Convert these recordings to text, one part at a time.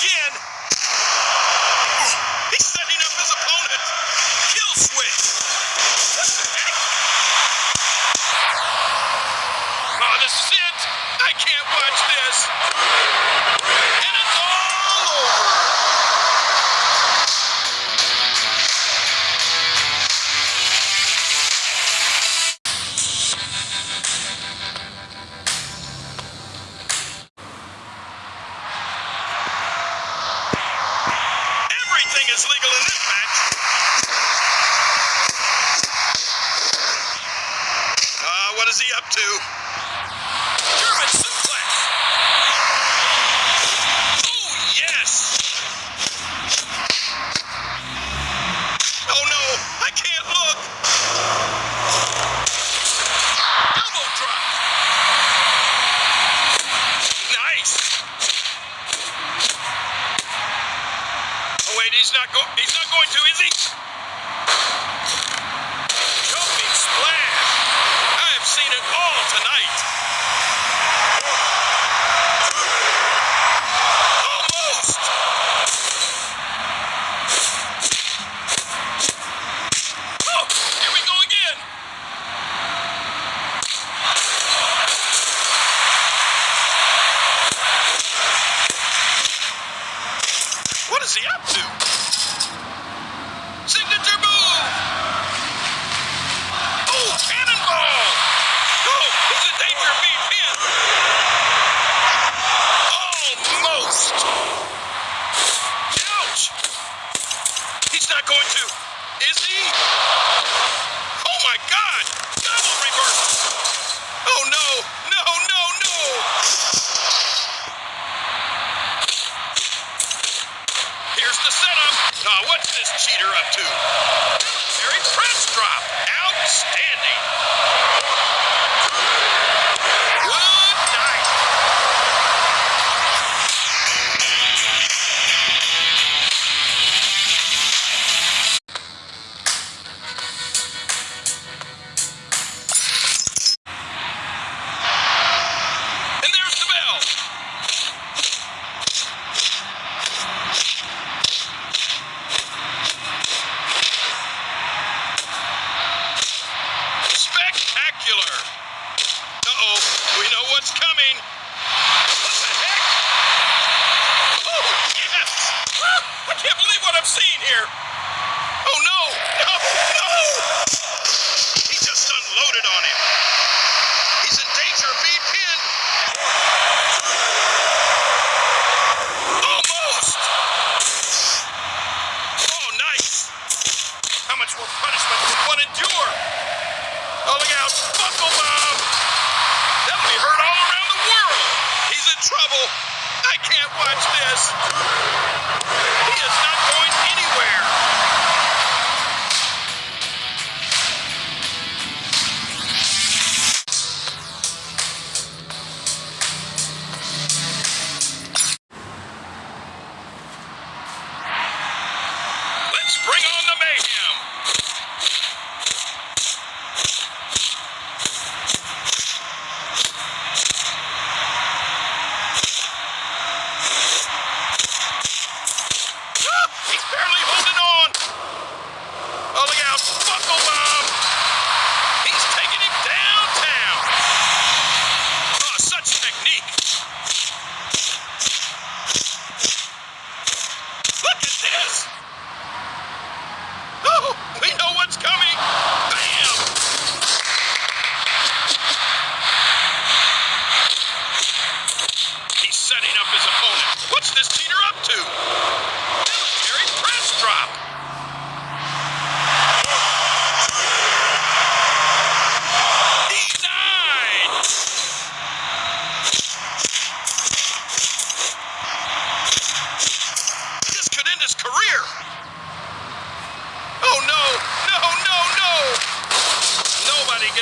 again. he's not going. He's not going to, is he? Jumping splash. I have seen it all tonight. eat. regular. Uh-oh, we know what's coming. What the heck? Oh, yes! Ah, I can't believe what I'm seeing here. Oh, no! No! No! He just unloaded on him. He's in danger of being pinned.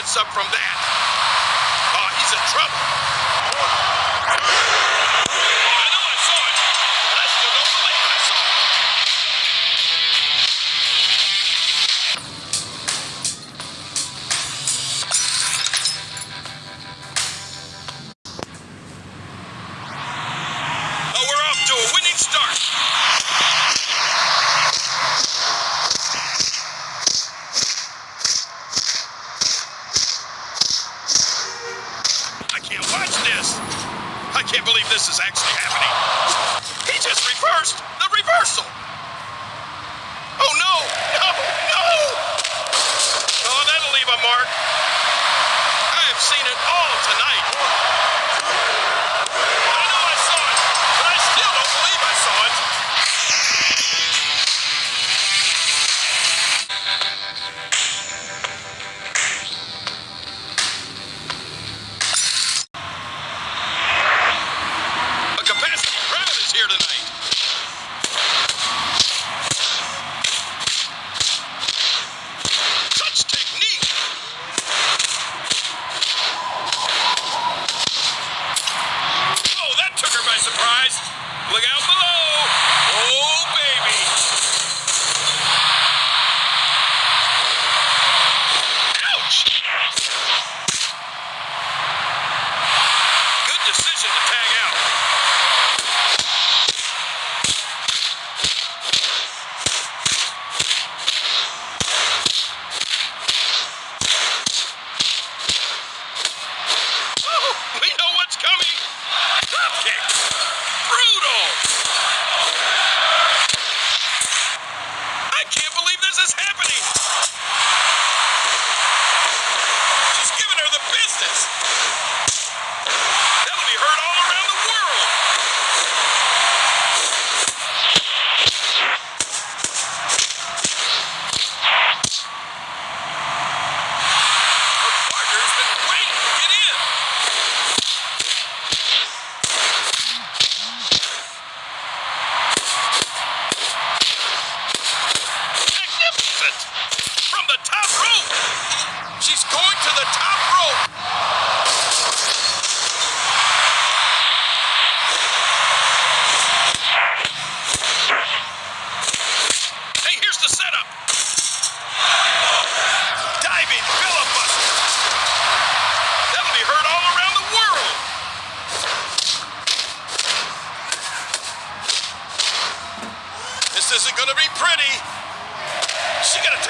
gets up from that, oh, he's in trouble. I can't believe this is actually happening. He just reversed the reversal. Oh, no, no, no. Oh, that'll leave a mark. I have seen it all tonight. Look out below. Oh, baby. Ouch. Good decision to tag She's going to the top rope. Hey, here's the setup. Diving. That'll be heard all around the world. This isn't gonna be pretty. She got to.